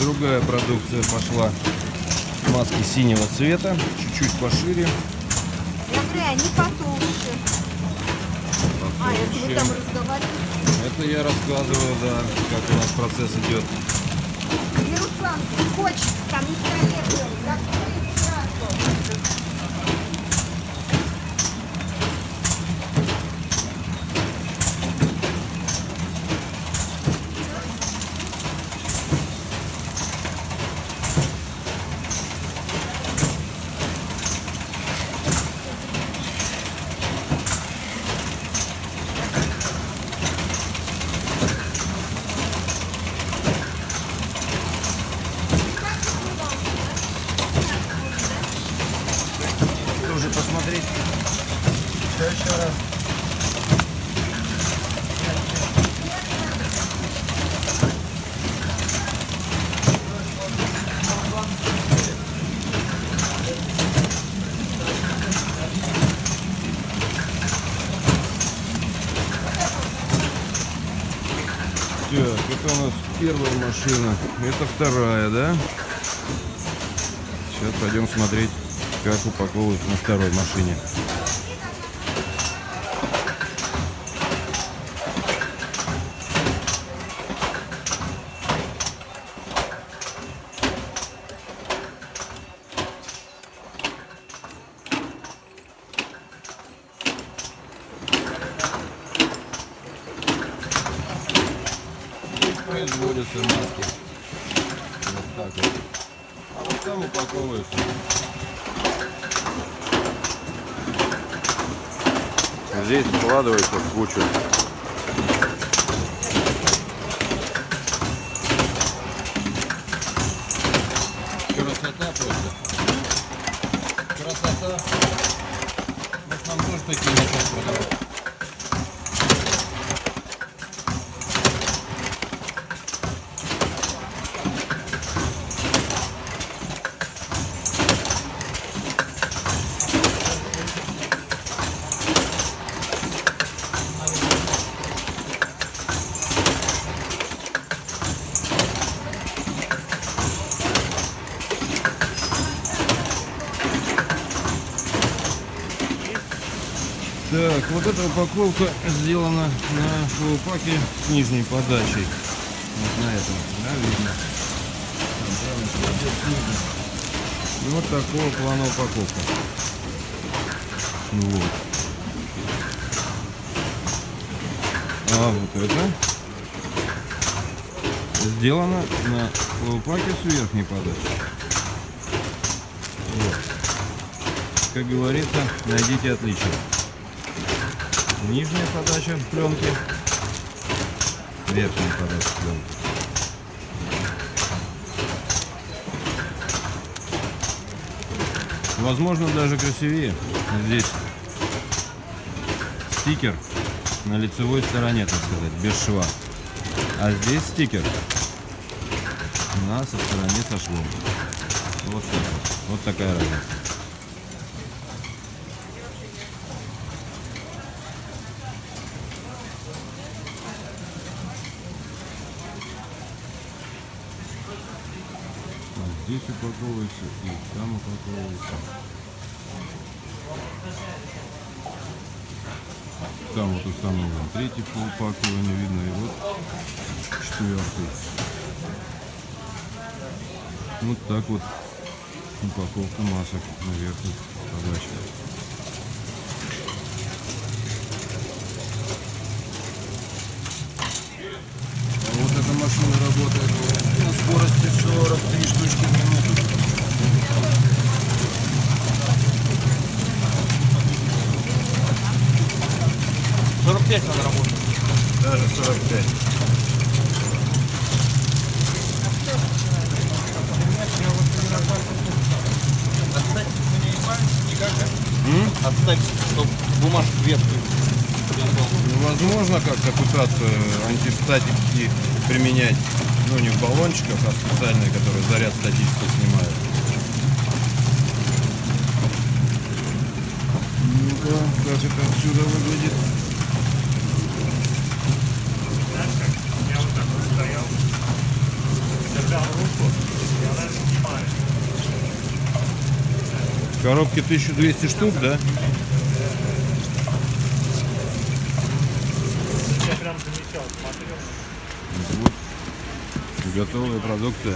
Другая продукция пошла. Маски синего цвета, чуть-чуть пошире. Говорю, они потолще. А, это вы там разговариваете? Это я рассказываю, да, как у нас процесс идет. И Руслан, хочешь, там не сразу. Тоже посмотреть. Все еще раз. Так, это у нас первая машина. Это вторая, да? Сейчас пойдем смотреть, как упаковывают на второй машине. производятся маски. Вот так вот. А вот там упаковываются. Здесь складывается в кучу. Красота просто. Красота. Может нам тоже такие начать продавать? Так, вот эта упаковка сделана на флоупаке с нижней подачей. Вот на этом, да, видно. И вот такого плана упаковка. Ну вот. А вот это сделано на флоупаке с верхней подачей. Вот. Как говорится, найдите отличие. Нижняя подача пленки, верхняя подача пленки. Возможно, даже красивее. Здесь стикер на лицевой стороне, так сказать, без шва. А здесь стикер на со стороне со швом. Вот вот. Вот такая разница. Вот здесь упаковывается и там упаковывается. Там вот установлен третий по упакованию видно и вот четвертый. Вот так вот упаковка масок на верхней подаче. А вот эта машина работает на скорости 43 штучки в минуту. Даже 45. Отставь, чтобы бумажку вверх. Невозможно как-то пытаться антистатики применять, ну не в баллончиках, а специальные, которые заряд статически снимают. Ну-ка, как это отсюда выглядит? В коробке 1200 штук, да? Я прям замечал, смотрел. Готовая продукция.